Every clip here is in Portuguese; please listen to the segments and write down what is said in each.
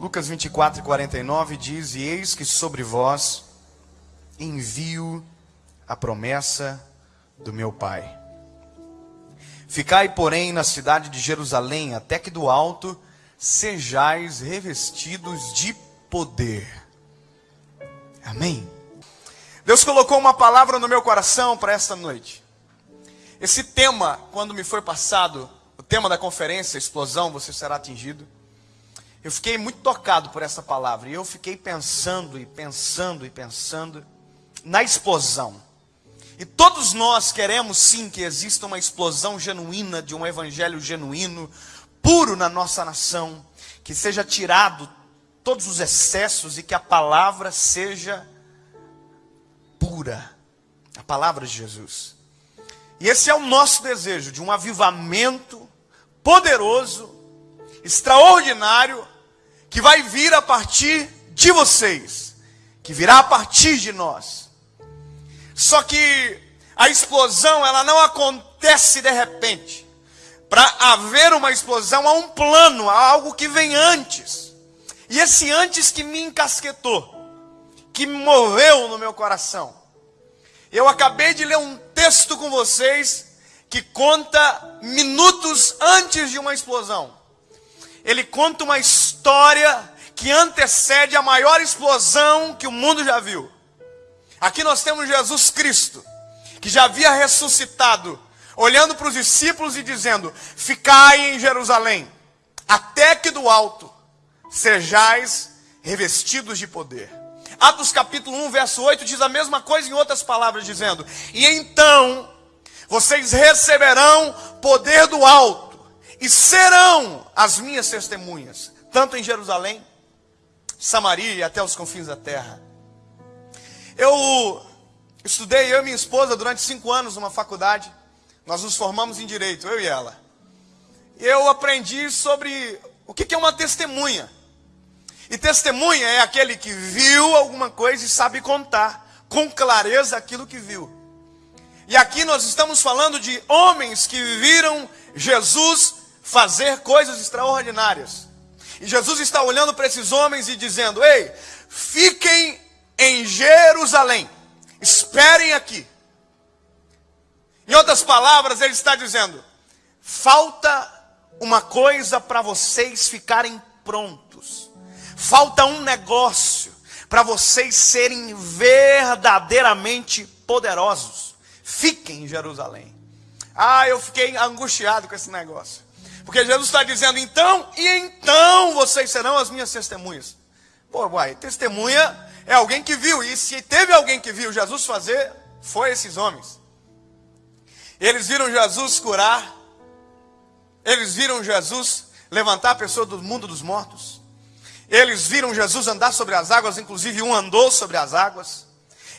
Lucas 24 e 49 diz: E eis que sobre vós envio a promessa do meu Pai. Ficai, porém, na cidade de Jerusalém, até que do alto sejais revestidos de poder. Amém. Deus colocou uma palavra no meu coração para esta noite. Esse tema, quando me foi passado, o tema da conferência, explosão, você será atingido. Eu fiquei muito tocado por essa palavra e eu fiquei pensando e pensando e pensando na explosão. E todos nós queremos sim que exista uma explosão genuína de um evangelho genuíno, puro na nossa nação, que seja tirado todos os excessos e que a palavra seja pura. A palavra de Jesus. E esse é o nosso desejo de um avivamento poderoso, extraordinário, que vai vir a partir de vocês, que virá a partir de nós. Só que a explosão, ela não acontece de repente. Para haver uma explosão, há um plano, há algo que vem antes. E esse antes que me encasquetou, que me moveu no meu coração. Eu acabei de ler um texto com vocês que conta minutos antes de uma explosão. Ele conta uma história que antecede a maior explosão que o mundo já viu. Aqui nós temos Jesus Cristo, que já havia ressuscitado, olhando para os discípulos e dizendo: Ficai em Jerusalém, até que do alto sejais revestidos de poder. Atos capítulo 1, verso 8 diz a mesma coisa em outras palavras, dizendo: E então vocês receberão poder do alto, e serão as minhas testemunhas, tanto em Jerusalém, Samaria e até os confins da terra. Eu estudei, eu e minha esposa, durante cinco anos numa faculdade. Nós nos formamos em direito, eu e ela. Eu aprendi sobre o que é uma testemunha. E testemunha é aquele que viu alguma coisa e sabe contar com clareza aquilo que viu. E aqui nós estamos falando de homens que viram Jesus fazer coisas extraordinárias. E Jesus está olhando para esses homens e dizendo: Ei, fiquem em Jerusalém. Esperem aqui. Em outras palavras, ele está dizendo: falta uma coisa para vocês ficarem prontos. Falta um negócio para vocês serem verdadeiramente poderosos. Fiquem em Jerusalém. Ah, eu fiquei angustiado com esse negócio. Porque Jesus está dizendo, então, e então vocês serão as minhas testemunhas. Pô, uai, testemunha é alguém que viu. E se teve alguém que viu Jesus fazer, foi esses homens. Eles viram Jesus curar. Eles viram Jesus levantar a pessoa do mundo dos mortos. Eles viram Jesus andar sobre as águas, inclusive um andou sobre as águas.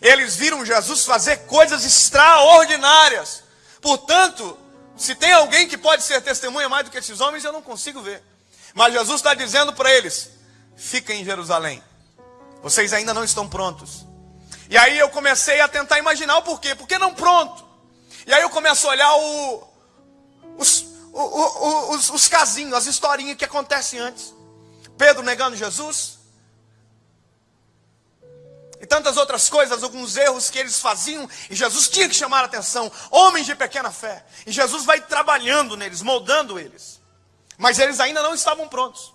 Eles viram Jesus fazer coisas extraordinárias. Portanto, se tem alguém que pode ser testemunha mais do que esses homens, eu não consigo ver. Mas Jesus está dizendo para eles: fiquem em Jerusalém. Vocês ainda não estão prontos. E aí eu comecei a tentar imaginar o porquê. Por que não pronto? E aí eu começo a olhar o, os, o, o, os, os casinhos, as historinhas que acontecem antes. Pedro negando Jesus. E tantas outras coisas, alguns erros que eles faziam, e Jesus tinha que chamar a atenção. Homens de pequena fé. E Jesus vai trabalhando neles, moldando eles. Mas eles ainda não estavam prontos.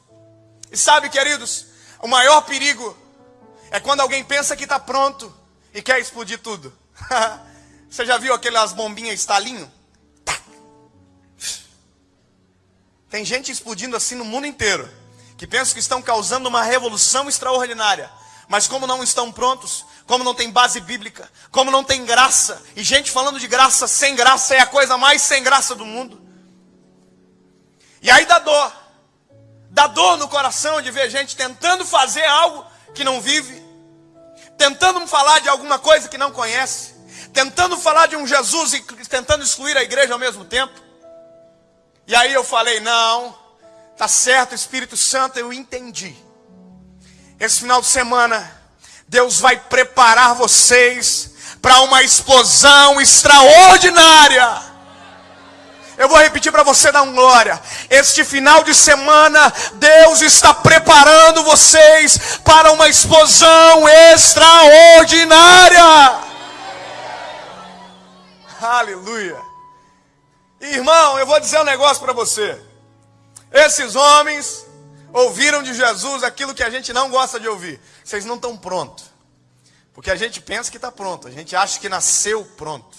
E sabe, queridos, o maior perigo é quando alguém pensa que está pronto e quer explodir tudo. Você já viu aquelas bombinhas estalinho? Tem gente explodindo assim no mundo inteiro, que pensa que estão causando uma revolução extraordinária. Mas como não estão prontos, como não tem base bíblica, como não tem graça, e gente falando de graça sem graça é a coisa mais sem graça do mundo. E aí dá dor. Dá dor no coração de ver gente tentando fazer algo que não vive, tentando falar de alguma coisa que não conhece, tentando falar de um Jesus e tentando excluir a igreja ao mesmo tempo. E aí eu falei: não, tá certo, Espírito Santo, eu entendi. Esse final de semana, Deus vai preparar vocês para uma explosão extraordinária. Eu vou repetir para você dar um glória. Este final de semana, Deus está preparando vocês para uma explosão extraordinária. Aleluia. Irmão, eu vou dizer um negócio para você. Esses homens ouviram de Jesus aquilo que a gente não gosta de ouvir. Vocês não estão prontos. Porque a gente pensa que está pronto. A gente acha que nasceu pronto.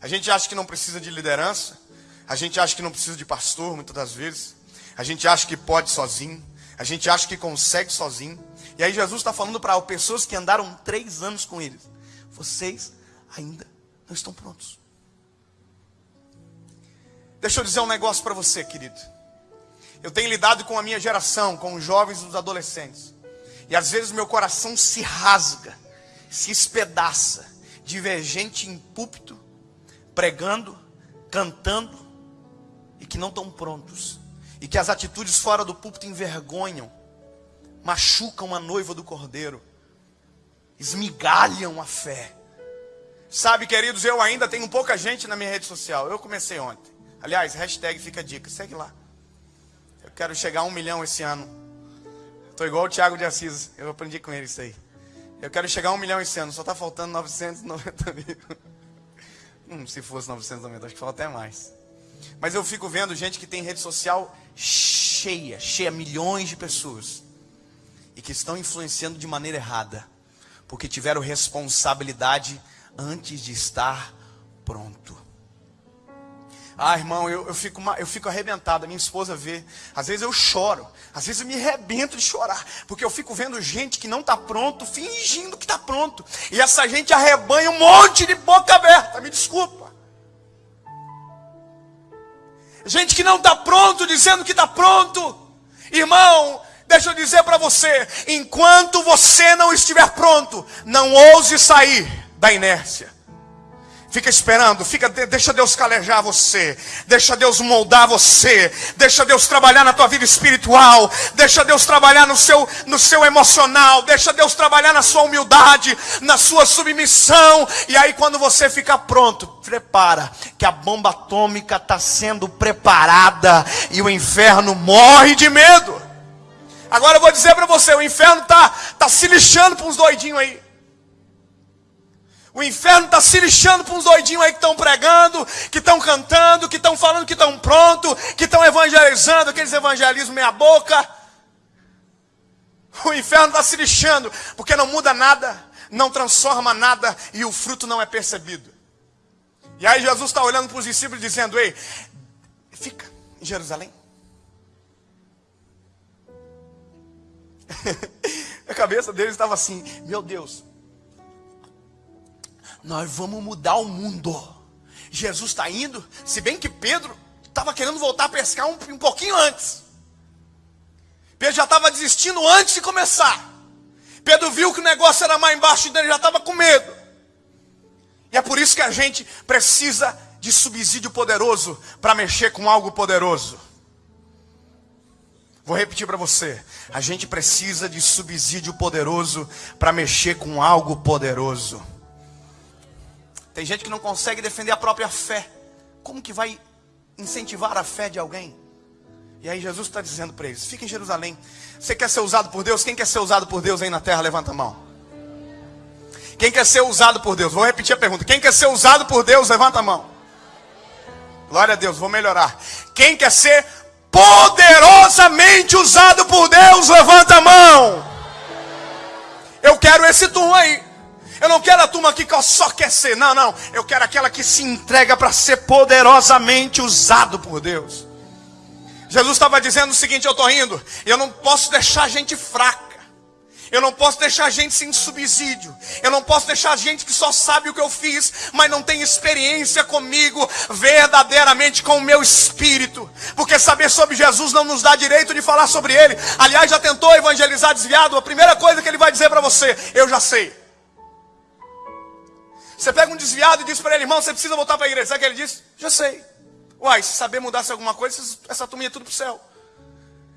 A gente acha que não precisa de liderança. A gente acha que não precisa de pastor, muitas das vezes. A gente acha que pode sozinho. A gente acha que consegue sozinho. E aí Jesus está falando para pessoas que andaram três anos com eles. Vocês ainda não estão prontos. Deixa eu dizer um negócio para você, querido. Eu tenho lidado com a minha geração, com os jovens e os adolescentes. E às vezes meu coração se rasga, se espedaça de ver gente em púlpito, pregando, cantando, e que não estão prontos. E que as atitudes fora do púlpito envergonham, machucam a noiva do cordeiro, esmigalham a fé. Sabe, queridos, eu ainda tenho pouca gente na minha rede social. Eu comecei ontem. Aliás, hashtag fica a dica, segue lá. Quero chegar a um milhão esse ano. Estou igual o Thiago de Assis, eu aprendi com ele isso aí. Eu quero chegar a um milhão esse ano, só está faltando 990 mil. Hum, se fosse 990, acho que falta até mais. Mas eu fico vendo gente que tem rede social cheia, cheia, milhões de pessoas. E que estão influenciando de maneira errada. Porque tiveram responsabilidade antes de estar pronto. Ah, irmão, eu, eu, fico, eu fico arrebentado. A minha esposa vê. Às vezes eu choro. Às vezes eu me arrebento de chorar. Porque eu fico vendo gente que não está pronto, fingindo que está pronto. E essa gente arrebanha um monte de boca aberta. Me desculpa. Gente que não está pronto, dizendo que está pronto. Irmão, deixa eu dizer para você: enquanto você não estiver pronto, não ouse sair da inércia. Fica esperando, fica, deixa Deus calejar você, deixa Deus moldar você, deixa Deus trabalhar na tua vida espiritual, deixa Deus trabalhar no seu, no seu emocional, deixa Deus trabalhar na sua humildade, na sua submissão, e aí quando você ficar pronto, prepara, que a bomba atômica está sendo preparada e o inferno morre de medo. Agora eu vou dizer para você, o inferno está tá se lixando para uns doidinhos aí. O inferno está se lixando para uns doidinhos aí que estão pregando, que estão cantando, que estão falando que estão prontos, que estão evangelizando, aqueles evangelismos meia boca. O inferno está se lixando, porque não muda nada, não transforma nada e o fruto não é percebido. E aí Jesus está olhando para os discípulos dizendo, ei, fica em Jerusalém. a cabeça deles estava assim, meu Deus, nós vamos mudar o mundo. Jesus está indo, se bem que Pedro estava querendo voltar a pescar um, um pouquinho antes. Pedro já estava desistindo antes de começar. Pedro viu que o negócio era mais embaixo e ele já estava com medo. E é por isso que a gente precisa de subsídio poderoso para mexer com algo poderoso. Vou repetir para você. A gente precisa de subsídio poderoso para mexer com algo poderoso. Tem gente que não consegue defender a própria fé. Como que vai incentivar a fé de alguém? E aí Jesus está dizendo para eles: fica em Jerusalém. Você quer ser usado por Deus? Quem quer ser usado por Deus aí na terra? Levanta a mão. Quem quer ser usado por Deus? Vou repetir a pergunta. Quem quer ser usado por Deus? Levanta a mão. Glória a Deus, vou melhorar. Quem quer ser poderosamente usado por Deus? Levanta a mão. Eu quero esse turno aí. Eu não quero a turma que só quer ser. Não, não. Eu quero aquela que se entrega para ser poderosamente usado por Deus. Jesus estava dizendo o seguinte: eu estou indo. Eu não posso deixar gente fraca. Eu não posso deixar gente sem subsídio. Eu não posso deixar gente que só sabe o que eu fiz, mas não tem experiência comigo verdadeiramente com o meu espírito. Porque saber sobre Jesus não nos dá direito de falar sobre ele. Aliás, já tentou evangelizar desviado? A primeira coisa que ele vai dizer para você: eu já sei. Você pega um desviado e diz para ele, irmão, você precisa voltar para a igreja. Sabe o que ele diz? Já sei. Uai, se saber mudar-se alguma coisa, essa turma ia tudo para o céu.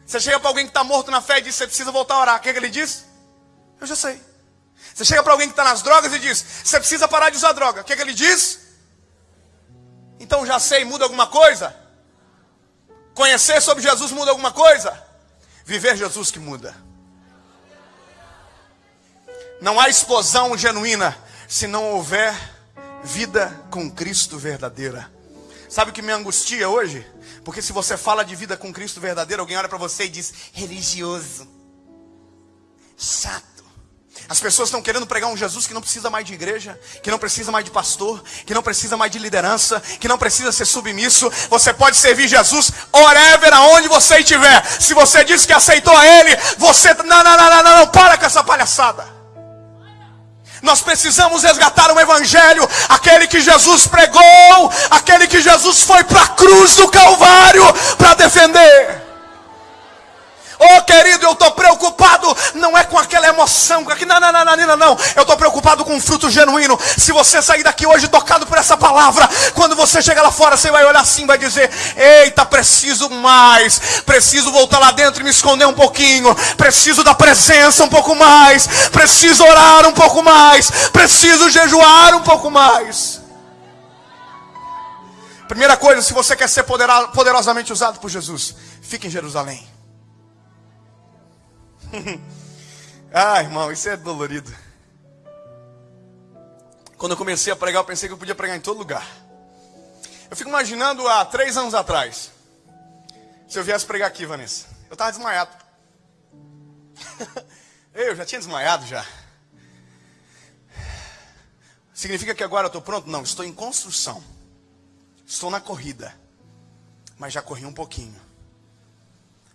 Você chega para alguém que está morto na fé e diz, você precisa voltar a orar. O que, é que ele diz? Eu já sei. Você chega para alguém que está nas drogas e diz, você precisa parar de usar droga. O que, é que ele diz? Então já sei, muda alguma coisa? Conhecer sobre Jesus muda alguma coisa? Viver Jesus que muda. Não há explosão genuína se não houver vida com Cristo verdadeira. Sabe o que me angustia hoje? Porque se você fala de vida com Cristo verdadeiro, alguém olha para você e diz: religioso, chato. As pessoas estão querendo pregar um Jesus que não precisa mais de igreja, que não precisa mais de pastor, que não precisa mais de liderança, que não precisa ser submisso. Você pode servir Jesus wherever, aonde você estiver. Se você diz que aceitou a Ele, você. Não, não, não, não, não, não, para com essa palhaçada. Nós precisamos resgatar o Evangelho, aquele que Jesus pregou, aquele que Jesus foi para a cruz do Calvário para defender. Oh, querido, eu estou preocupado, não é com aquela emoção, com aquele, não, não, não, não, não, não. Eu estou preocupado com um fruto genuíno. Se você sair daqui hoje tocado por essa palavra, quando você chegar lá fora, você vai olhar assim, vai dizer: Eita, preciso mais, preciso voltar lá dentro e me esconder um pouquinho, preciso da presença um pouco mais, preciso orar um pouco mais, preciso jejuar um pouco mais. Primeira coisa, se você quer ser poderosamente usado por Jesus, fique em Jerusalém. ah, irmão, isso é dolorido. Quando eu comecei a pregar, eu pensei que eu podia pregar em todo lugar. Eu fico imaginando há três anos atrás. Se eu viesse pregar aqui, Vanessa. Eu estava desmaiado. eu já tinha desmaiado já. Significa que agora eu estou pronto? Não, estou em construção. Estou na corrida. Mas já corri um pouquinho.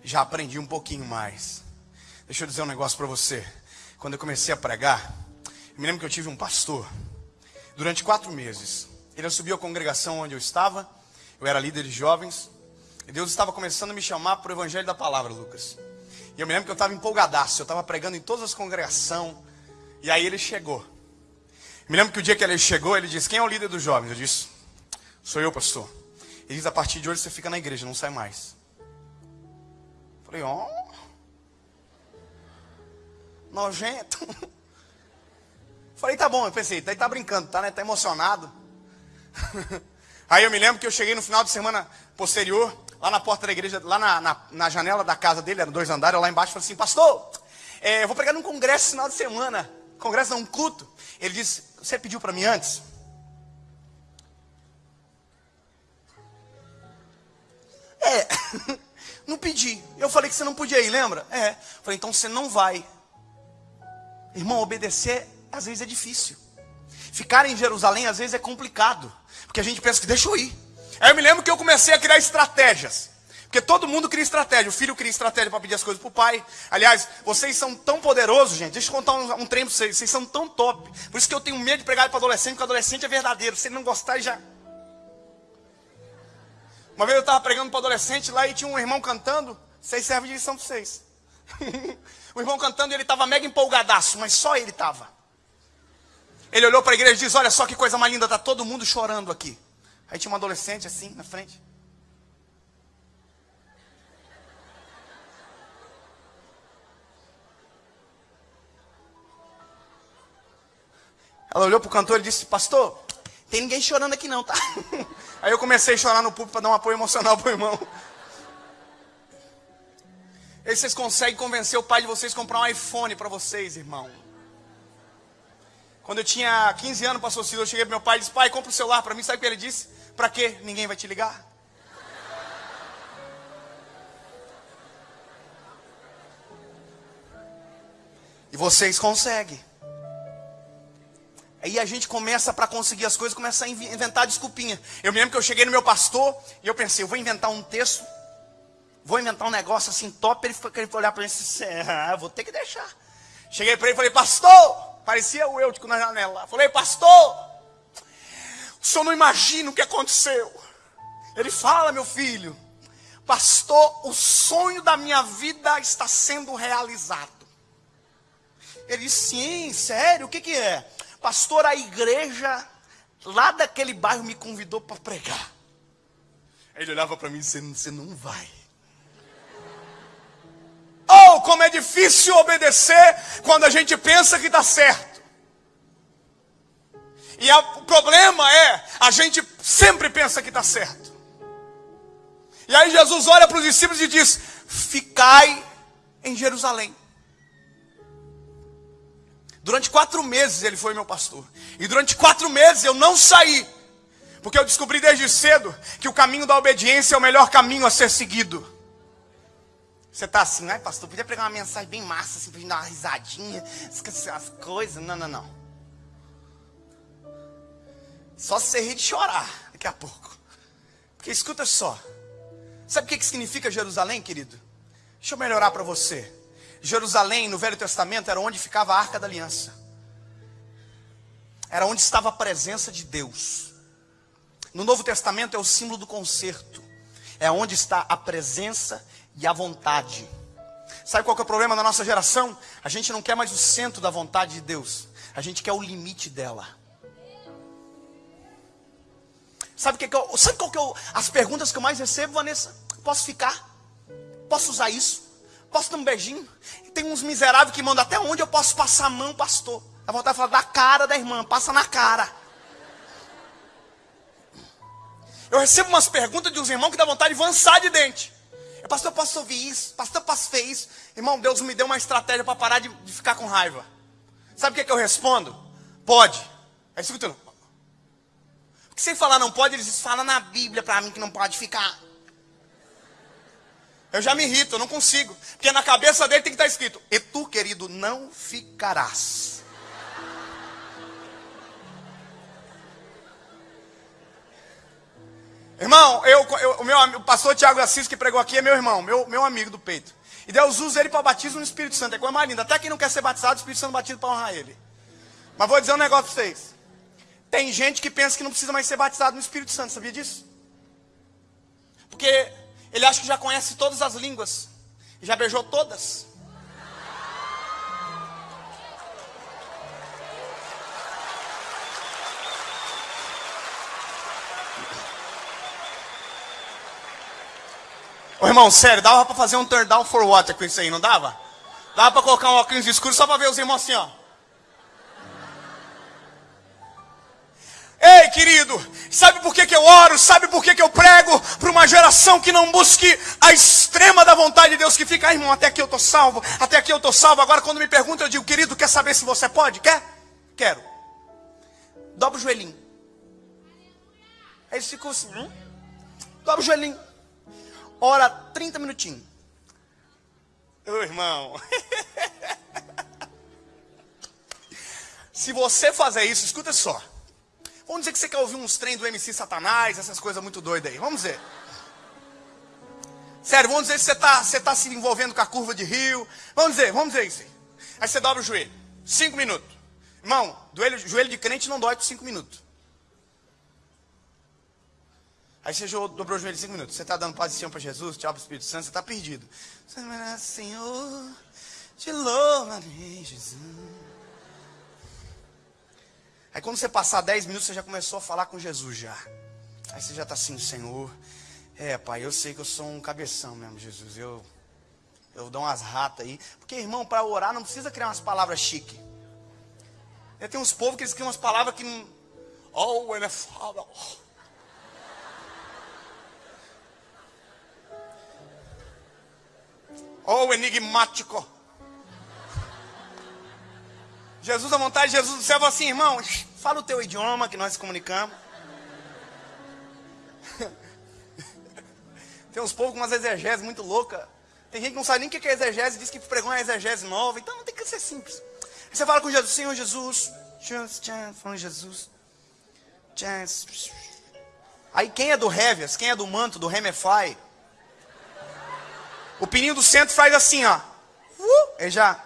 Já aprendi um pouquinho mais. Deixa eu dizer um negócio para você. Quando eu comecei a pregar, eu me lembro que eu tive um pastor. Durante quatro meses. Ele subiu à congregação onde eu estava. Eu era líder de jovens. E Deus estava começando a me chamar para o Evangelho da Palavra, Lucas. E eu me lembro que eu estava empolgadaço. Eu estava pregando em todas as congregações. E aí ele chegou. Me lembro que o dia que ele chegou, ele disse: Quem é o líder dos jovens? Eu disse: Sou eu, pastor. Ele diz: A partir de hoje você fica na igreja, não sai mais. Eu falei. Oh nojento. Falei, tá bom, eu pensei, tá, tá brincando, tá, né? Tá emocionado. Aí eu me lembro que eu cheguei no final de semana posterior, lá na porta da igreja, lá na, na, na janela da casa dele, eram dois andares, lá embaixo, falei assim, pastor, é, eu vou pregar num congresso no final de semana. Congresso não, um culto. Ele disse, você pediu para mim antes? É, não pedi. Eu falei que você não podia ir, lembra? É. Falei, então você não vai. Irmão, obedecer às vezes é difícil. Ficar em Jerusalém às vezes é complicado. Porque a gente pensa que deixa eu ir. Aí eu me lembro que eu comecei a criar estratégias. Porque todo mundo cria estratégia. O filho cria estratégia para pedir as coisas para o pai. Aliás, vocês são tão poderosos, gente. Deixa eu contar um, um trem para vocês. Vocês são tão top. Por isso que eu tenho medo de pregar para adolescente, porque adolescente é verdadeiro. Se ele não gostar, já. Uma vez eu estava pregando para adolescente lá e tinha um irmão cantando. Vocês servem de lição para vocês. o irmão cantando ele estava mega empolgadaço, mas só ele estava. Ele olhou para a igreja e disse: Olha só que coisa mais linda, está todo mundo chorando aqui. Aí tinha uma adolescente assim na frente. Ela olhou para o cantor e disse: Pastor, tem ninguém chorando aqui não, tá? Aí eu comecei a chorar no público para dar um apoio emocional para o irmão. Aí vocês conseguem convencer o pai de vocês a comprar um iPhone para vocês, irmão. Quando eu tinha 15 anos, pastor Ciro, eu cheguei pro meu pai e disse, pai, compra o um celular para mim. Sabe o que ele disse? Para quê? Ninguém vai te ligar. E vocês conseguem. Aí a gente começa para conseguir as coisas, começa a inventar desculpinha. Eu me lembro que eu cheguei no meu pastor e eu pensei, eu vou inventar um texto Vou inventar um negócio assim top. Ele foi, ele olhar para mim e disse: ah, vou ter que deixar. Cheguei para ele e falei: Pastor, parecia o Eutico na janela. Falei: Pastor, o senhor não imagina o que aconteceu. Ele fala, meu filho, Pastor, o sonho da minha vida está sendo realizado. Ele disse: Sim, sério, o que, que é? Pastor, a igreja lá daquele bairro me convidou para pregar. Ele olhava para mim disse: Você não vai. Oh, como é difícil obedecer quando a gente pensa que está certo. E a, o problema é, a gente sempre pensa que está certo. E aí Jesus olha para os discípulos e diz: Ficai em Jerusalém. Durante quatro meses ele foi meu pastor. E durante quatro meses eu não saí. Porque eu descobri desde cedo que o caminho da obediência é o melhor caminho a ser seguido. Você está assim, ai pastor, podia pregar uma mensagem bem massa, assim, pra gente dar uma risadinha, esquecer as coisas. Não, não, não. Só se você rir de chorar daqui a pouco. Porque escuta só. Sabe o que, que significa Jerusalém, querido? Deixa eu melhorar para você. Jerusalém, no Velho Testamento, era onde ficava a arca da aliança. Era onde estava a presença de Deus. No Novo Testamento é o símbolo do concerto. É onde está a presença e a vontade. Sabe qual é o problema da nossa geração? A gente não quer mais o centro da vontade de Deus. A gente quer o limite dela. Sabe, que que eu, sabe qual que eu, as perguntas que eu mais recebo, Vanessa? Posso ficar? Posso usar isso? Posso dar um beijinho? Tem uns miseráveis que mandam até onde eu posso passar a mão, pastor. Dá vontade de falar da cara da irmã, passa na cara. Eu recebo umas perguntas de uns irmãos que dá vontade de avançar de dente. Pastor, posso ouvir isso? Pastor, posso ver isso? Irmão, Deus me deu uma estratégia para parar de, de, ficar com raiva. Sabe o que, é que eu respondo? Pode. Aí escutando. Porque sem falar não pode, eles dizem, fala na Bíblia para mim que não pode ficar. Eu já me irrito, eu não consigo. Porque na cabeça dele tem que estar escrito: E tu, querido, não ficarás. Irmão, eu, eu, o meu o pastor Tiago Assis que pregou aqui é meu irmão, meu, meu amigo do peito. E Deus usa ele para batismo no Espírito Santo. É coisa mais linda. Até quem não quer ser batizado, o Espírito Santo batido para honrar ele. Mas vou dizer um negócio para vocês. Tem gente que pensa que não precisa mais ser batizado no Espírito Santo, sabia disso? Porque ele acha que já conhece todas as línguas. Já beijou todas. Irmão, sério, dava pra fazer um turn down for water com isso aí, não dava? Dava pra colocar um óculos escuro só pra ver os irmãos assim, ó. Ei, querido, sabe por que, que eu oro? Sabe por que, que eu prego para uma geração que não busque a extrema da vontade de Deus, que fica, ah, irmão, até aqui eu estou salvo, até aqui eu estou salvo. Agora, quando me perguntam, eu digo, querido, quer saber se você pode? Quer? Quero. Dobra o joelhinho. Aí eles ficam assim, hum? dobra o joelhinho. Ora 30 minutinhos. Ô irmão. se você fazer isso, escuta só. Vamos dizer que você quer ouvir uns trem do MC Satanás, essas coisas muito doidas aí. Vamos dizer. Sério, vamos dizer que você está você tá se envolvendo com a curva de rio. Vamos dizer, vamos dizer isso aí. Aí você dobra o joelho. Cinco minutos. Irmão, joelho, joelho de crente não dói por cinco minutos. Aí você dobrou o joelho cinco minutos. Você está dando paz e para Jesus, tchau para o Espírito Santo, você está perdido. Senhor, te louvarei, Jesus. Aí quando você passar 10 minutos, você já começou a falar com Jesus já. Aí você já está assim, Senhor. É, pai, eu sei que eu sou um cabeção mesmo, Jesus. Eu, eu dou umas ratas aí. Porque, irmão, para orar não precisa criar umas palavras chique. Tem uns povos que eles criam umas palavras que. Oh, ele é foda. Oh, enigmático. Jesus, a vontade de Jesus do céu, assim, irmão, fala o teu idioma que nós comunicamos. Tem uns povos com umas exegeses muito loucas. Tem gente que não sabe nem o que é exegese diz que pregou uma exegese nova. Então não tem que ser simples. Aí você fala com Jesus, Senhor Jesus. Jesus, falando Jesus. Aí quem é do Heavias, quem é do manto, do Remefly? O pininho do centro faz assim, ó. Uh, ele já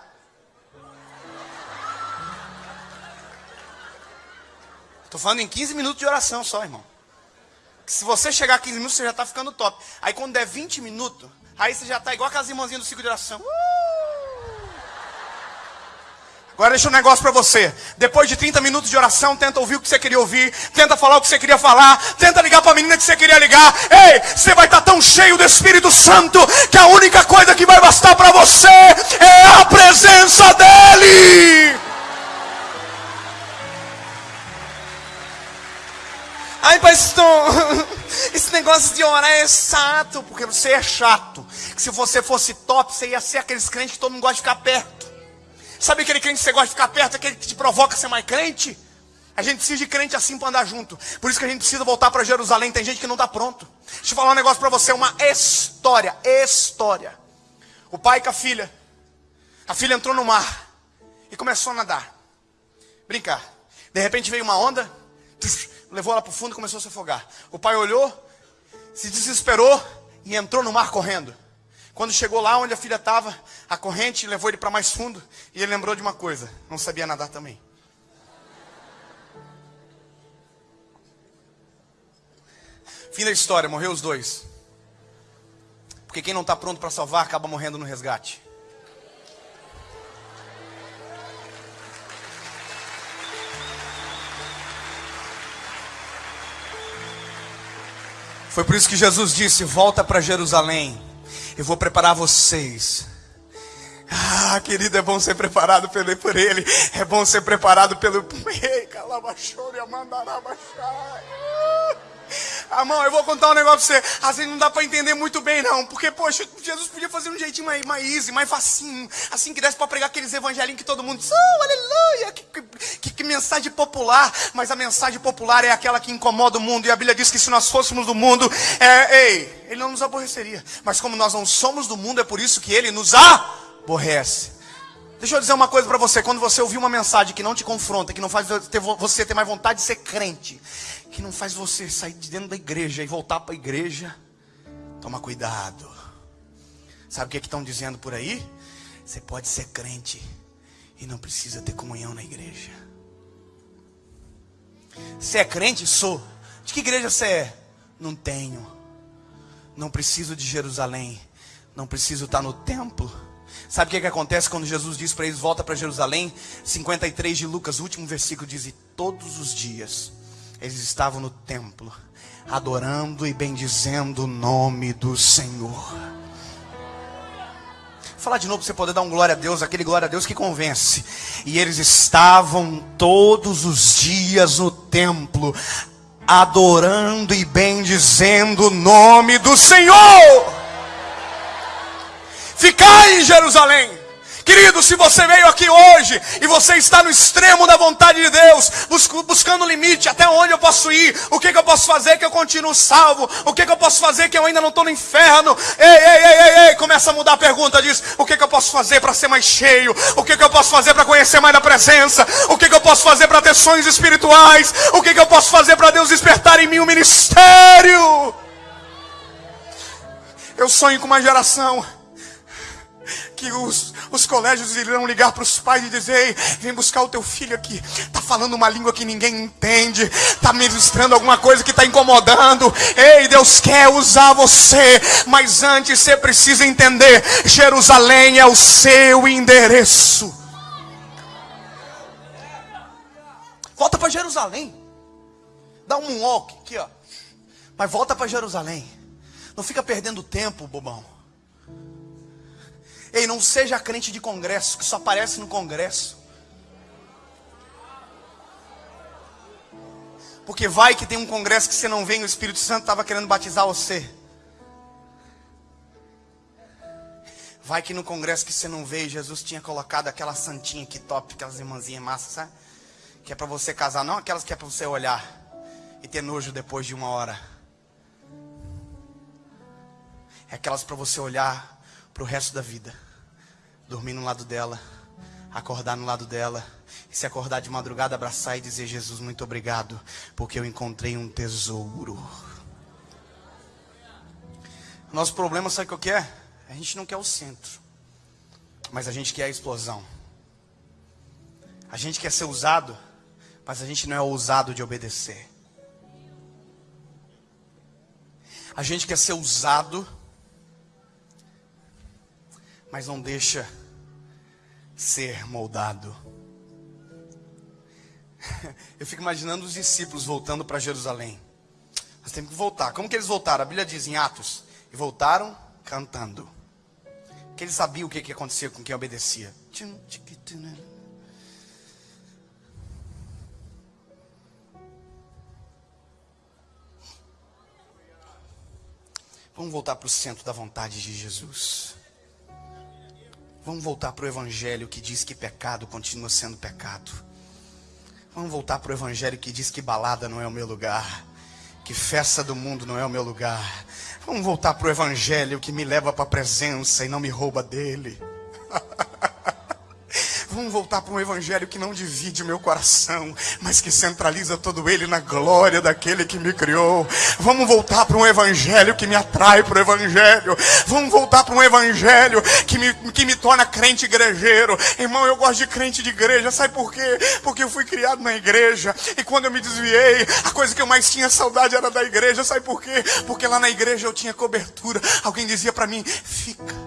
Estou falando em 15 minutos de oração só, irmão. Se você chegar a 15 minutos, você já está ficando top. Aí quando der 20 minutos, aí você já está igual aquelas irmãzinhas do ciclo de oração. Uh! Agora deixa um negócio para você. Depois de 30 minutos de oração, tenta ouvir o que você queria ouvir, tenta falar o que você queria falar, tenta ligar para a menina que você queria ligar. Ei, você vai estar tá tão cheio do Espírito Santo que a única coisa que vai bastar para você é a presença dele. Ai, pastor, esse negócio de orar é chato, porque você é chato. Se você fosse top, você ia ser aqueles crentes que todo mundo gosta de ficar perto. Sabe aquele crente que você gosta de ficar perto, aquele que te provoca a ser mais crente? A gente precisa de crente assim para andar junto. Por isso que a gente precisa voltar para Jerusalém. Tem gente que não está pronto. Deixa eu falar um negócio para você, uma história, história. O pai com a filha. A filha entrou no mar e começou a nadar. Brincar. De repente veio uma onda, levou ela para o fundo e começou a se afogar. O pai olhou, se desesperou e entrou no mar correndo. Quando chegou lá onde a filha estava, a corrente levou ele para mais fundo e ele lembrou de uma coisa: não sabia nadar também. Fim da história, morreu os dois. Porque quem não está pronto para salvar acaba morrendo no resgate. Foi por isso que Jesus disse: Volta para Jerusalém, eu vou preparar vocês. Ah, querido, é bom ser preparado pelo, por Ele, é bom ser preparado pelo. Ei, e. Amão, eu vou contar um negócio pra você. Às vezes não dá para entender muito bem, não. Porque, poxa, Jesus podia fazer um jeitinho mais, mais easy, mais facinho. Assim que desse para pregar aqueles evangelinhos que todo mundo diz, oh, aleluia, que, que, que, mensagem popular. Mas a mensagem popular é aquela que incomoda o mundo. E a Bíblia diz que se nós fôssemos do mundo, é, ei, ele não nos aborreceria. Mas como nós não somos do mundo, é por isso que ele nos aborrece. Deixa eu dizer uma coisa para você. Quando você ouvir uma mensagem que não te confronta, que não faz você ter mais vontade de ser crente, que não faz você sair de dentro da igreja e voltar para a igreja, toma cuidado. Sabe o que, é estão dizendo por aí? Você pode ser crente e não precisa ter comunhão na igreja. Você é crente? Sou. De que igreja você é? Não tenho. Não preciso de Jerusalém. Não preciso estar no templo Sabe o que, que acontece quando Jesus diz para eles: volta para Jerusalém? 53 de Lucas, último versículo diz: E todos os dias eles estavam no templo, adorando e bendizendo o nome do Senhor. Vou falar de novo para você poder dar um glória a Deus, aquele glória a Deus que convence. E eles estavam todos os dias no templo, adorando e bendizendo o nome do Senhor. Ficai em Jerusalém. Querido, se você veio aqui hoje e você está no extremo da vontade de Deus, buscando limite, até onde eu posso ir, o que, que eu posso fazer que eu continuo salvo, o que, que eu posso fazer que eu ainda não estou no inferno, ei, ei, ei, ei, ei, começa a mudar a pergunta, diz, o que, que eu posso fazer para ser mais cheio, o que, que eu posso fazer para conhecer mais da presença, o que, que eu posso fazer para ter sonhos espirituais, o que, que eu posso fazer para Deus despertar em mim o um ministério. Eu sonho com uma geração que os, os colégios irão ligar para os pais e dizer: vem buscar o teu filho aqui. Está falando uma língua que ninguém entende, está ministrando alguma coisa que está incomodando. Ei, Deus quer usar você, mas antes você precisa entender: Jerusalém é o seu endereço. Volta para Jerusalém. Dá um walk aqui, ó. Mas volta para Jerusalém. Não fica perdendo tempo, bobão. Ei, não seja crente de congresso, que só aparece no congresso. Porque vai que tem um congresso que você não vem, o Espírito Santo estava querendo batizar você. Vai que no congresso que você não veio, Jesus tinha colocado aquela santinha que top, aquelas irmãzinhas massas, sabe? Que é para você casar, não aquelas que é para você olhar e ter nojo depois de uma hora. É aquelas para você olhar para o resto da vida dormir no lado dela, acordar no lado dela, e se acordar de madrugada, abraçar e dizer: Jesus, muito obrigado, porque eu encontrei um tesouro. Nosso problema, sabe o que é? A gente não quer o centro, mas a gente quer a explosão. A gente quer ser usado, mas a gente não é ousado de obedecer. A gente quer ser usado, mas não deixa ser moldado. Eu fico imaginando os discípulos voltando para Jerusalém. Nós temos que voltar. Como que eles voltaram? A Bíblia diz em Atos. E voltaram cantando. Porque eles sabiam o que, que acontecia com quem obedecia. Vamos voltar para o centro da vontade de Jesus. Vamos voltar para o Evangelho que diz que pecado continua sendo pecado. Vamos voltar para o Evangelho que diz que balada não é o meu lugar, que festa do mundo não é o meu lugar. Vamos voltar para o Evangelho que me leva para a presença e não me rouba dele. Vamos voltar para um evangelho que não divide o meu coração, mas que centraliza todo ele na glória daquele que me criou. Vamos voltar para um evangelho que me atrai para o evangelho. Vamos voltar para um evangelho que me, que me torna crente igrejeiro. Irmão, eu gosto de crente de igreja. Sabe por quê? Porque eu fui criado na igreja. E quando eu me desviei, a coisa que eu mais tinha saudade era da igreja. Sabe por quê? Porque lá na igreja eu tinha cobertura. Alguém dizia para mim: fica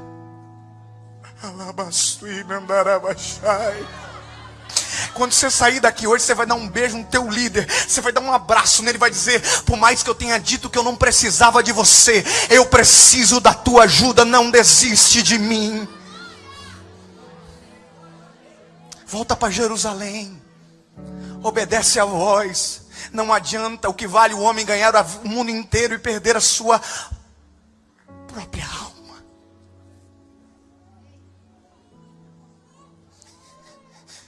quando você sair daqui hoje, você vai dar um beijo no teu líder, você vai dar um abraço nele, vai dizer: por mais que eu tenha dito que eu não precisava de você, eu preciso da tua ajuda, não desiste de mim. Volta para Jerusalém, obedece a voz. Não adianta o que vale o homem ganhar o mundo inteiro e perder a sua própria alma.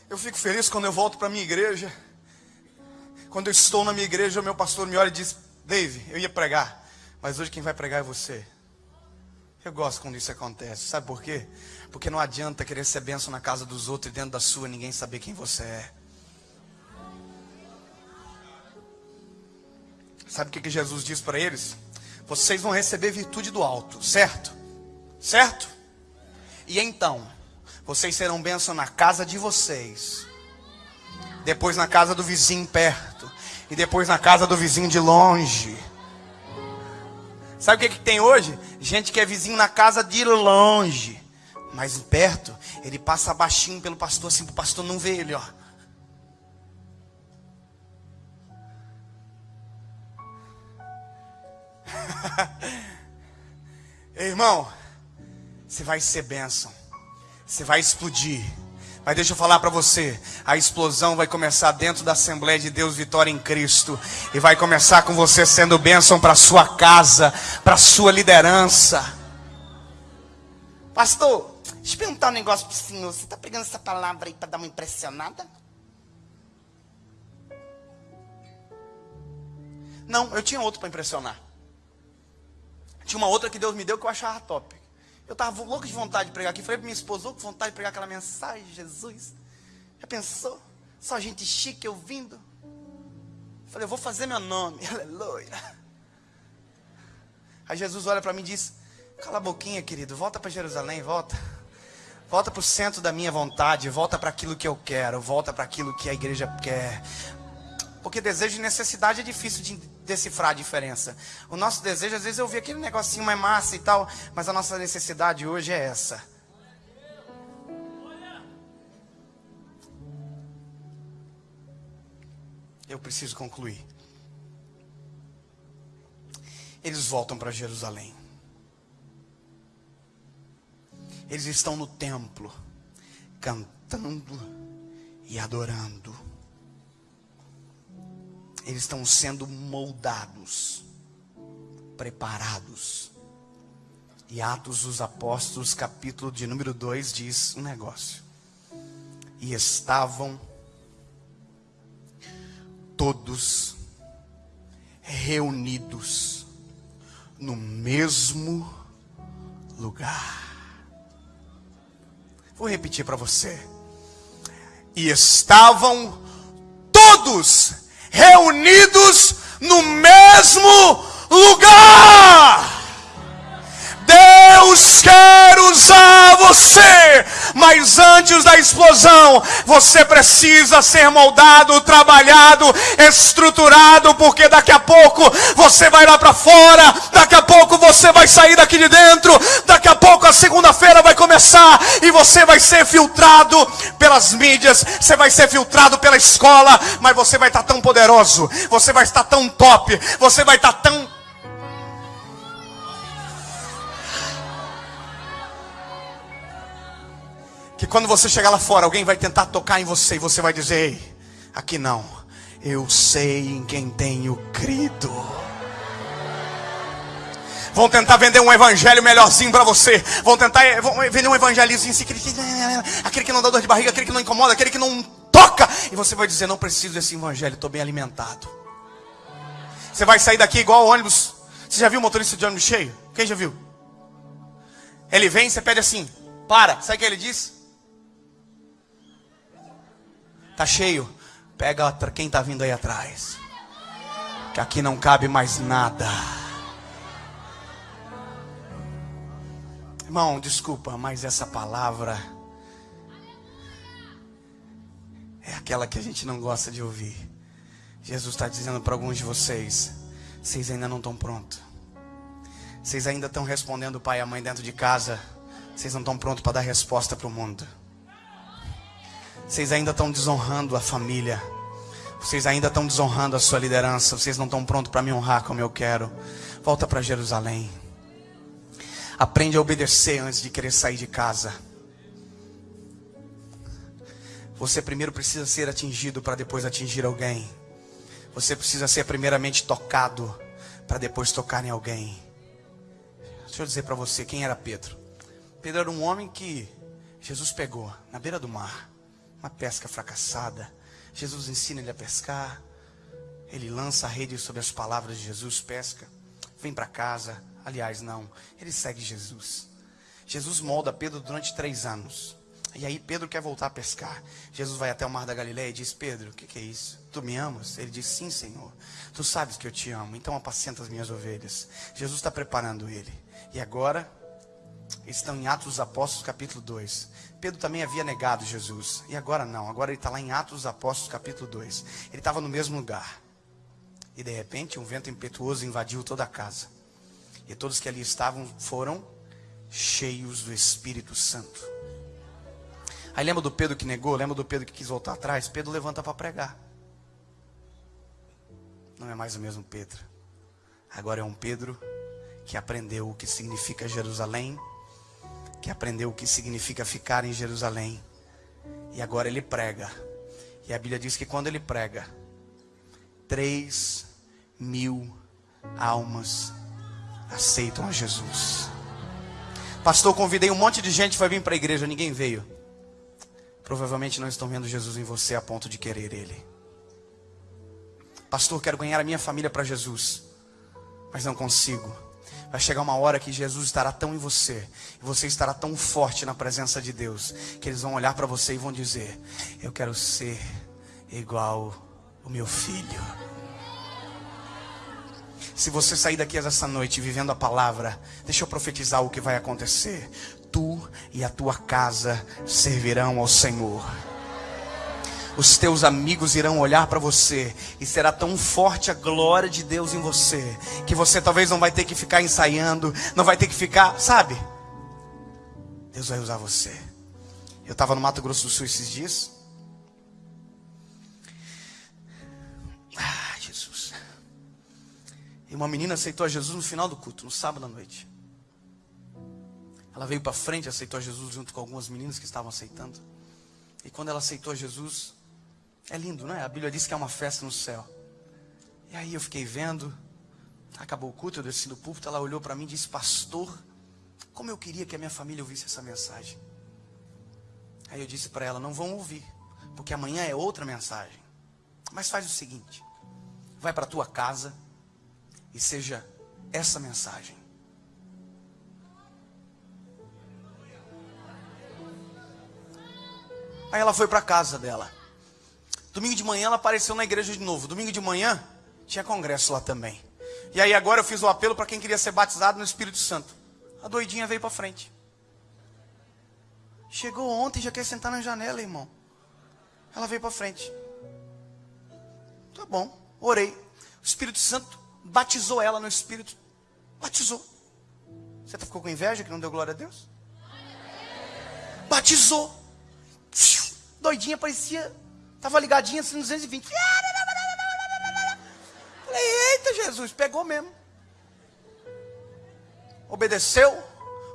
Eu fico feliz quando eu volto para minha igreja. Quando eu estou na minha igreja, o meu pastor me olha e diz: Dave, eu ia pregar, mas hoje quem vai pregar é você. Eu gosto quando isso acontece. Sabe por quê? Porque não adianta querer ser benção na casa dos outros e dentro da sua ninguém saber quem você é. Sabe o que, que Jesus diz para eles? Vocês vão receber virtude do alto, certo? Certo? E então, vocês serão bênção na casa de vocês. Depois na casa do vizinho perto. E depois na casa do vizinho de longe. Sabe o que, que tem hoje? Gente que é vizinho na casa de longe. Mas perto, ele passa baixinho pelo pastor, assim, o pastor não ver ele, ó. Irmão, você vai ser bênção. Você vai explodir. Mas deixa eu falar para você, a explosão vai começar dentro da Assembleia de Deus Vitória em Cristo e vai começar com você sendo bênção para sua casa, para sua liderança. Pastor, deixa eu perguntar um negócio para o senhor. Você está pegando essa palavra aí para dar uma impressionada? Não, eu tinha outro para impressionar. Tinha uma outra que Deus me deu que eu achava top. Eu estava louco de vontade de pregar aqui. Falei para minha esposa, louco de vontade de pregar aquela mensagem, Jesus. Já pensou? Só gente chique ouvindo. Falei, eu vou fazer meu nome. Aleluia. Aí Jesus olha para mim e diz: Cala a boquinha, querido. Volta para Jerusalém, volta. Volta para o centro da minha vontade. Volta para aquilo que eu quero. Volta para aquilo que a igreja quer. Porque desejo e necessidade é difícil de decifrar a diferença. O nosso desejo, às vezes, eu vi aquele negocinho mais massa e tal, mas a nossa necessidade hoje é essa. Eu preciso concluir. Eles voltam para Jerusalém. Eles estão no templo, cantando e adorando eles estão sendo moldados, preparados. E Atos dos Apóstolos, capítulo de número 2, diz um negócio. E estavam todos reunidos no mesmo lugar. Vou repetir para você. E estavam todos reunidos no mesmo lugar. Deus quer usar você, mas antes da explosão, você precisa ser moldado, trabalhado, estruturado, porque daqui a pouco você vai lá para fora, daqui a pouco você vai sair daqui de dentro, daqui a pouco a segunda-feira vai começar e você vai ser filtrado pelas mídias, você vai ser filtrado pela escola, mas você vai estar tão poderoso, você vai estar tão top, você vai estar tão Que quando você chegar lá fora, alguém vai tentar tocar em você e você vai dizer: Ei, aqui não. Eu sei em quem tenho crido. Vão tentar vender um evangelho melhorzinho para você. Vão tentar eh, vão vender um evangelhozinho assim, aquele que, aquele que não dá dor de barriga, aquele que não incomoda, aquele que não toca. E você vai dizer: Não preciso desse evangelho, estou bem alimentado. Você vai sair daqui igual o ônibus. Você já viu o motorista de ônibus cheio? Quem já viu? Ele vem, você pede assim: Para. Sabe o que ele diz? Tá cheio. Pega quem está vindo aí atrás. Que aqui não cabe mais nada. Irmão, desculpa, mas essa palavra é aquela que a gente não gosta de ouvir. Jesus está dizendo para alguns de vocês: vocês ainda não estão prontos. Vocês ainda estão respondendo o pai e a mãe dentro de casa. Vocês não estão prontos para dar resposta para o mundo. Vocês ainda estão desonrando a família. Vocês ainda estão desonrando a sua liderança. Vocês não estão prontos para me honrar como eu quero. Volta para Jerusalém. Aprende a obedecer antes de querer sair de casa. Você primeiro precisa ser atingido para depois atingir alguém. Você precisa ser primeiramente tocado para depois tocar em alguém. Deixa eu dizer para você quem era Pedro. Pedro era um homem que Jesus pegou na beira do mar uma pesca fracassada. Jesus ensina ele a pescar. Ele lança a rede sobre as palavras de Jesus, pesca. Vem para casa. Aliás, não. Ele segue Jesus. Jesus molda Pedro durante três anos. E aí Pedro quer voltar a pescar. Jesus vai até o mar da Galileia e diz: Pedro, o que, que, é isso? Tu me amas? Ele diz: Sim, Senhor. Tu sabes que eu te amo. Então apacenta as minhas ovelhas. Jesus está preparando ele. E agora, estão em Atos dos Apóstolos, capítulo 2. Pedro também havia negado Jesus. E agora não, agora ele está lá em Atos dos Apóstolos, capítulo 2. Ele estava no mesmo lugar. E de repente um vento impetuoso invadiu toda a casa. E todos que ali estavam foram cheios do Espírito Santo. Aí lembra do Pedro que negou? Lembra do Pedro que quis voltar atrás? Pedro levanta para pregar. Não é mais o mesmo Pedro. Agora é um Pedro que aprendeu o que significa Jerusalém que aprendeu o que significa ficar em Jerusalém. E agora ele prega. E a Bíblia diz que quando ele prega, três mil almas aceitam a Jesus. Pastor, convidei um monte de gente para vir para a igreja, ninguém veio. Provavelmente não estão vendo Jesus em você a ponto de querer Ele. Pastor, quero ganhar a minha família para Jesus, mas não consigo. Vai chegar uma hora que Jesus estará tão em você, e você estará tão forte na presença de Deus, que eles vão olhar para você e vão dizer: Eu quero ser igual o meu filho. Se você sair daqui essa noite vivendo a palavra, deixa eu profetizar o que vai acontecer. Tu e a tua casa servirão ao Senhor os teus amigos irão olhar para você e será tão forte a glória de Deus em você que você talvez não vai ter que ficar ensaiando, não vai ter que ficar, sabe? Deus vai usar você. Eu estava no Mato Grosso do Sul esses dias. Ah, Jesus. E uma menina aceitou a Jesus no final do culto, no sábado à noite. Ela veio para frente, aceitou a Jesus junto com algumas meninas que estavam aceitando. E quando ela aceitou a Jesus, é lindo, não é? A Bíblia diz que é uma festa no céu. E aí eu fiquei vendo, acabou o culto, eu desci do púlpito, ela olhou para mim e disse: Pastor, como eu queria que a minha família ouvisse essa mensagem. Aí eu disse para ela: Não vão ouvir, porque amanhã é outra mensagem. Mas faz o seguinte: vai para tua casa e seja essa mensagem. Aí ela foi para a casa dela. Domingo de manhã ela apareceu na igreja de novo. Domingo de manhã tinha congresso lá também. E aí agora eu fiz o apelo para quem queria ser batizado no Espírito Santo. A doidinha veio para frente. Chegou ontem já quer sentar na janela, irmão. Ela veio para frente. Tá bom, orei. O Espírito Santo batizou ela no Espírito. Batizou. Você ficou com inveja que não deu glória a Deus? Batizou. Doidinha parecia Estava ligadinha assim, 220. Falei, eita Jesus, pegou mesmo. Obedeceu,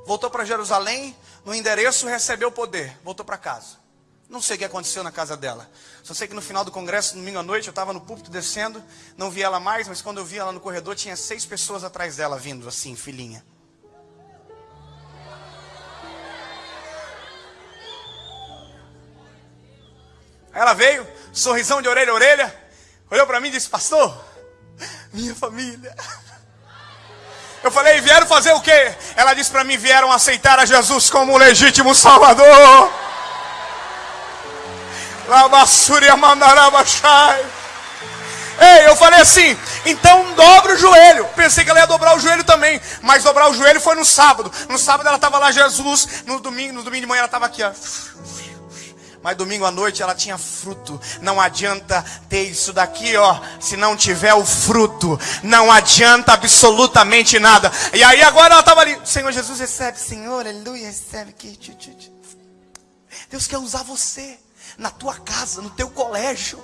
voltou para Jerusalém, no endereço recebeu o poder, voltou para casa. Não sei o que aconteceu na casa dela. Só sei que no final do congresso, domingo à noite, eu estava no púlpito descendo, não vi ela mais, mas quando eu vi ela no corredor, tinha seis pessoas atrás dela vindo, assim, filhinha. Aí ela veio, sorrisão de orelha a orelha, olhou para mim e disse: Pastor, minha família. Eu falei: Vieram fazer o quê? Ela disse para mim: Vieram aceitar a Jesus como o legítimo Salvador. Ei, eu falei assim, então dobra o joelho. Pensei que ela ia dobrar o joelho também, mas dobrar o joelho foi no sábado. No sábado ela estava lá, Jesus. No domingo, no domingo de manhã ela estava aqui, ó. Mas domingo à noite ela tinha fruto. Não adianta ter isso daqui, ó, se não tiver o fruto. Não adianta absolutamente nada. E aí agora ela estava ali. Senhor Jesus, recebe, Senhor, aleluia, recebe. Deus quer usar você na tua casa, no teu colégio.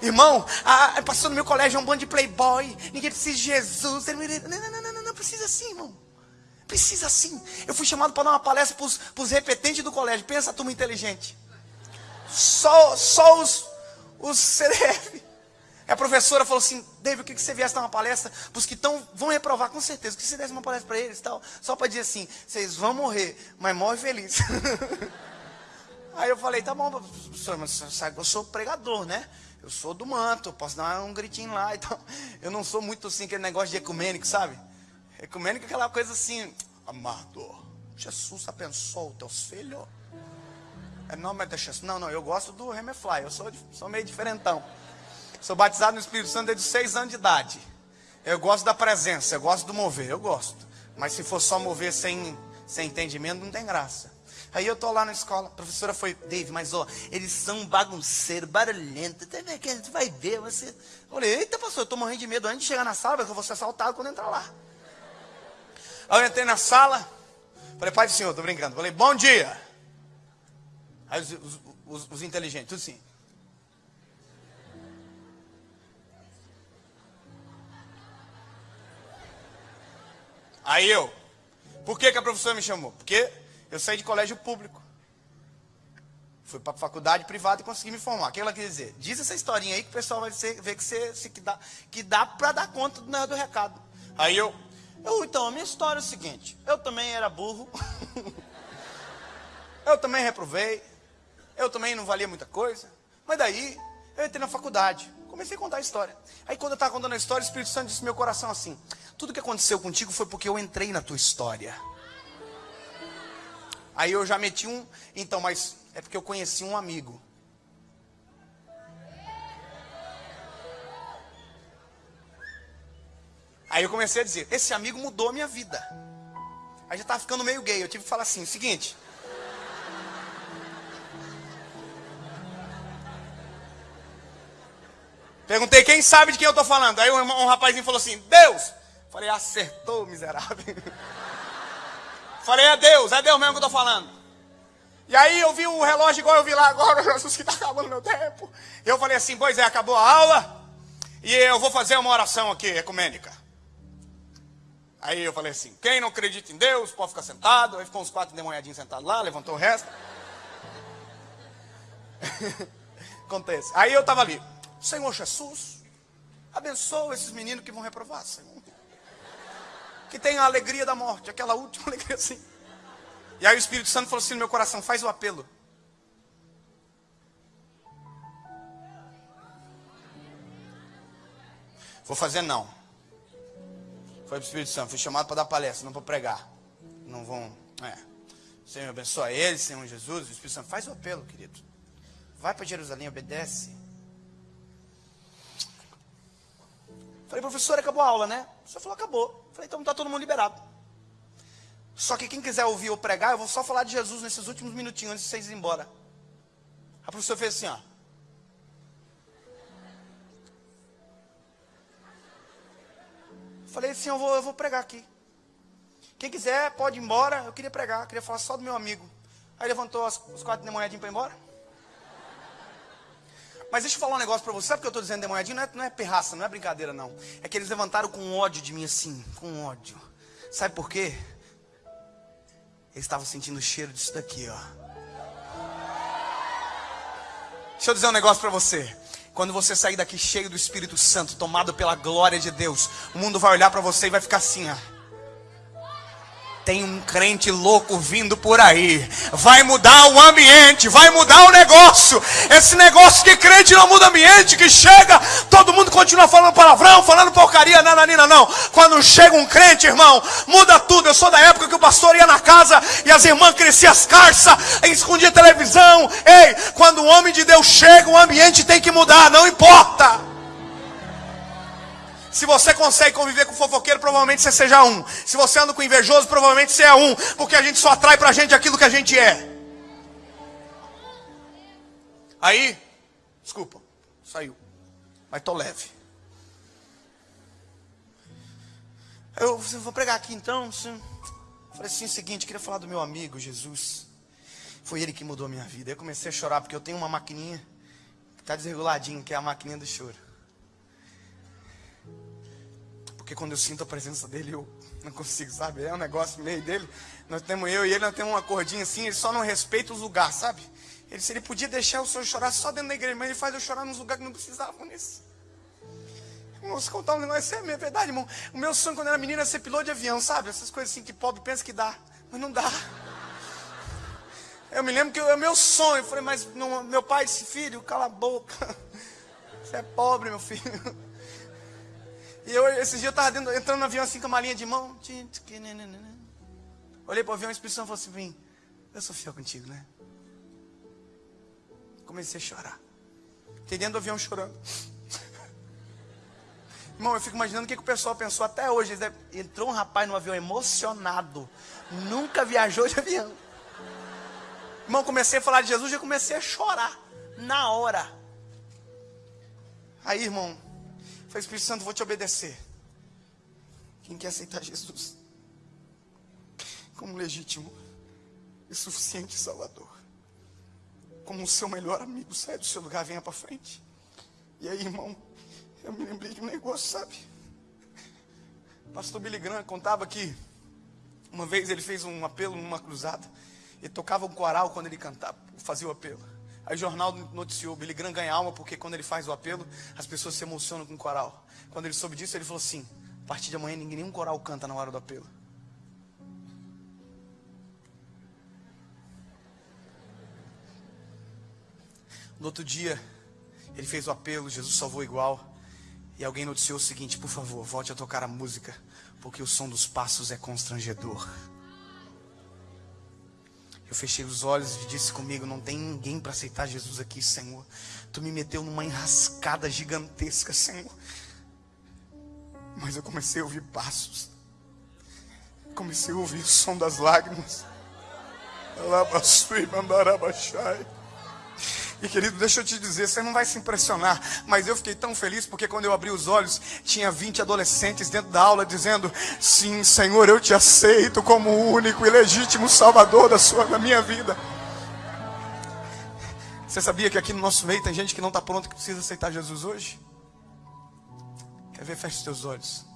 Irmão, a, passou no meu colégio é um bando de playboy. Ninguém precisa de Jesus. Não, não, não, não, não, precisa assim, irmão. Precisa assim. Eu fui chamado para dar uma palestra para os repetentes do colégio. Pensa, turma inteligente. Só, só os, os CDF. A professora falou assim: David, o que, você viesse dar uma palestra para os que tão, vão reprovar? Com certeza. O que você desse uma palestra para eles tal? Só para dizer assim: vocês vão morrer, mas morre feliz. Aí eu falei, tá bom, professor, mas sabe que eu sou pregador, né? Eu sou do manto, posso dar um gritinho lá e tal. Eu não sou muito assim, aquele negócio de ecumênico, sabe? Ecumênico é aquela coisa assim, amado, Jesus abençoou teus filhos. É nome de Jesus. Não, não, eu gosto do Remefly, eu sou, sou meio diferentão. Sou batizado no Espírito Santo desde seis anos de idade. Eu gosto da presença, eu gosto do mover, eu gosto. Mas se for só mover sem, sem entendimento, não tem graça. Aí eu tô lá na escola, a professora foi, Dave, mas ó, eles são bagunceiros, barulhentos, até que a gente vai ver, você. Eu falei, eita pastor, eu tô morrendo de medo antes de chegar na sala, porque eu vou ser assaltado quando entrar lá. Aí eu entrei na sala, falei, pai do senhor, tô brincando, falei, bom dia. Aí os, os, os, os inteligentes, tudo assim. Aí eu, por que, que a professora me chamou? Porque eu saí de colégio público. Fui para faculdade privada e consegui me formar. O que ela quer dizer? Diz essa historinha aí que o pessoal vai ver que, você, que dá, que dá para dar conta do, do recado. Aí eu, eu, então, a minha história é o seguinte: eu também era burro, eu também reprovei, eu também não valia muita coisa, mas daí eu entrei na faculdade, comecei a contar a história. Aí quando eu estava contando a história, o Espírito Santo disse no meu coração assim: tudo que aconteceu contigo foi porque eu entrei na tua história. Aí eu já meti um, então, mas é porque eu conheci um amigo. Aí eu comecei a dizer, esse amigo mudou a minha vida. Aí já estava ficando meio gay, eu tive que falar assim, seguinte. Perguntei quem sabe de quem eu estou falando. Aí um, um rapazinho falou assim, Deus. Falei, acertou, miserável. Falei, é Deus, é Deus mesmo que eu estou falando. E aí eu vi o relógio igual eu vi lá agora, Jesus, que está acabando meu tempo. Eu falei assim, pois é, acabou a aula. E eu vou fazer uma oração aqui, ecumênica. Aí eu falei assim, quem não acredita em Deus, pode ficar sentado. Aí ficou uns quatro demonhadinhos sentados lá, levantou o resto. Acontece. Aí eu estava ali, Senhor Jesus, abençoa esses meninos que vão reprovar, Senhor que tem a alegria da morte, aquela última alegria assim. E aí o Espírito Santo falou assim no meu coração: faz o apelo. Vou fazer não. Foi para o Espírito Santo, fui chamado para dar palestra, não para pregar. Não vão. É. Senhor abençoa eles, Senhor Jesus. O Espírito Santo faz o apelo, querido. Vai para Jerusalém, obedece. Falei, professor, acabou a aula, né? O senhor falou, acabou. Falei, então está todo mundo liberado. Só que quem quiser ouvir ou pregar, eu vou só falar de Jesus nesses últimos minutinhos antes de vocês ir embora. A professora fez assim, ó. Falei assim, eu vou, eu vou pregar aqui. Quem quiser, pode ir embora. Eu queria pregar, queria falar só do meu amigo. Aí levantou as, os quatro de manhã para ir embora. Mas deixa eu falar um negócio para você. Sabe o que eu estou dizendo demonhadinho? Não é, não é perraça, não é brincadeira, não. É que eles levantaram com ódio de mim assim, com ódio. Sabe por quê? Eles estavam sentindo o cheiro disso daqui, ó. Deixa eu dizer um negócio para você. Quando você sair daqui cheio do Espírito Santo, tomado pela glória de Deus, o mundo vai olhar para você e vai ficar assim, ó. Tem um crente louco vindo por aí. Vai mudar o ambiente, vai mudar o negócio. Esse negócio que crente não muda ambiente, que chega, todo mundo continua falando palavrão, falando porcaria, nananina, não. Quando chega um crente, irmão, muda tudo. Eu sou da época que o pastor ia na casa e as irmãs cresciam as carças, escondia televisão. Ei, quando o homem de Deus chega, o ambiente tem que mudar, não importa. Se você consegue conviver com fofoqueiro, provavelmente você seja um. Se você anda com invejoso, provavelmente você é um. Porque a gente só atrai pra gente aquilo que a gente é. Aí, desculpa, saiu. Mas tô leve. Eu vou pregar aqui então. Falei assim: o seguinte, queria falar do meu amigo Jesus. Foi ele que mudou a minha vida. Eu comecei a chorar porque eu tenho uma maquininha que está desreguladinha, que é a maquininha do choro. Porque quando eu sinto a presença dele, eu não consigo, sabe? É um negócio meio dele. Nós temos eu e ele, nós temos uma cordinha assim, ele só não respeita os lugares, sabe? Ele, se ele podia deixar o senhor chorar só dentro da igreja, mas ele faz eu chorar nos lugares que não precisavam nisso. Vamos contar um negócio, é verdade, irmão. O meu sonho quando era menino era ser piloto de avião, sabe? Essas coisas assim que pobre pensa que dá, mas não dá. Eu me lembro que é o meu sonho. Eu falei, mas não, meu pai disse, filho, cala a boca. Você é pobre, meu filho. E eu, esses dias eu estava entrando no avião assim com uma linha de mão. Olhei para o avião a expressão falou assim: Eu sou fiel contigo, né? Comecei a chorar. Fiquei dentro do avião chorando. Irmão, eu fico imaginando o que, que o pessoal pensou até hoje. Entrou um rapaz no avião emocionado. Nunca viajou de avião. Irmão, comecei a falar de Jesus já comecei a chorar. Na hora. Aí, irmão, Falei, Espírito Santo, vou te obedecer. Quem quer aceitar Jesus como legítimo e suficiente Salvador, como o seu melhor amigo, sai do seu lugar, venha para frente. E aí, irmão, eu me lembrei de um negócio, sabe? Pastor Billy Graham contava que uma vez ele fez um apelo numa cruzada e tocava um coral quando ele cantava, fazia o apelo. Aí o jornal noticiou, Billy Graham ganha alma porque quando ele faz o apelo, as pessoas se emocionam com o coral. Quando ele soube disso, ele falou assim: a partir de amanhã ninguém, nenhum coral canta na hora do apelo. No outro dia, ele fez o apelo, Jesus salvou igual. E alguém noticiou o seguinte: por favor, volte a tocar a música, porque o som dos passos é constrangedor. Eu fechei os olhos e disse comigo: Não tem ninguém para aceitar Jesus aqui, Senhor. Tu me meteu numa enrascada gigantesca, Senhor. Mas eu comecei a ouvir passos. Comecei a ouvir o som das lágrimas. Alabaçui, mandarabaxai. E querido, deixa eu te dizer, você não vai se impressionar, mas eu fiquei tão feliz porque quando eu abri os olhos, tinha 20 adolescentes dentro da aula dizendo: Sim, Senhor, eu te aceito como o único e legítimo Salvador da, sua, da minha vida. Você sabia que aqui no nosso meio tem gente que não está pronto que precisa aceitar Jesus hoje? Quer ver? Feche os teus olhos.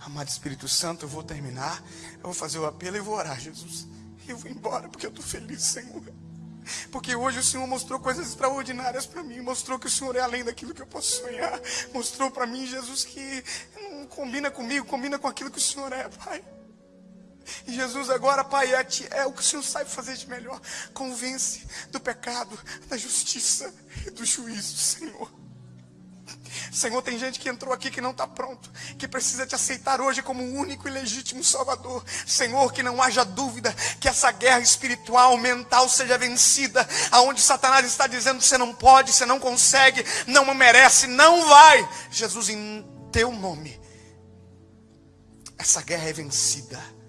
Amado Espírito Santo, eu vou terminar, eu vou fazer o apelo e vou orar, Jesus. E eu vou embora porque eu estou feliz, Senhor. Porque hoje o Senhor mostrou coisas extraordinárias para mim. Mostrou que o Senhor é além daquilo que eu posso sonhar. Mostrou para mim, Jesus, que não combina comigo, combina com aquilo que o Senhor é, Pai. E Jesus agora, Pai, é, é o que o Senhor sabe fazer de melhor. Convence do pecado, da justiça e do juízo, Senhor. Senhor, tem gente que entrou aqui que não está pronto, que precisa te aceitar hoje como o único e legítimo Salvador. Senhor, que não haja dúvida que essa guerra espiritual, mental seja vencida, aonde Satanás está dizendo você não pode, você não consegue, não merece, não vai. Jesus, em teu nome, essa guerra é vencida